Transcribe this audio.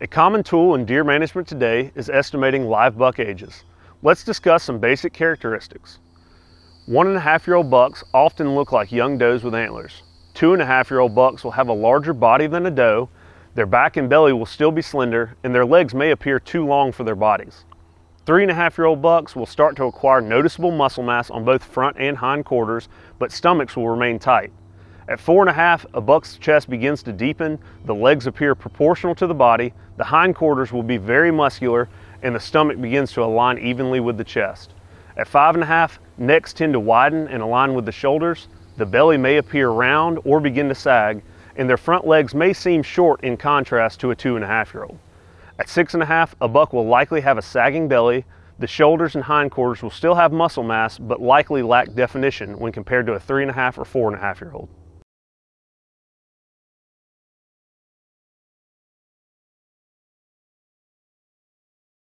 A common tool in deer management today is estimating live buck ages. Let's discuss some basic characteristics. One and a half year old bucks often look like young does with antlers. Two and a half year old bucks will have a larger body than a doe, their back and belly will still be slender, and their legs may appear too long for their bodies. Three and a half year old bucks will start to acquire noticeable muscle mass on both front and hind quarters, but stomachs will remain tight. At four and a half, a buck's chest begins to deepen, the legs appear proportional to the body, the hindquarters will be very muscular, and the stomach begins to align evenly with the chest. At five and a half, necks tend to widen and align with the shoulders, the belly may appear round or begin to sag, and their front legs may seem short in contrast to a two and a half year old. At six and a half, a buck will likely have a sagging belly, the shoulders and hindquarters will still have muscle mass, but likely lack definition when compared to a three and a half or four and a half year old.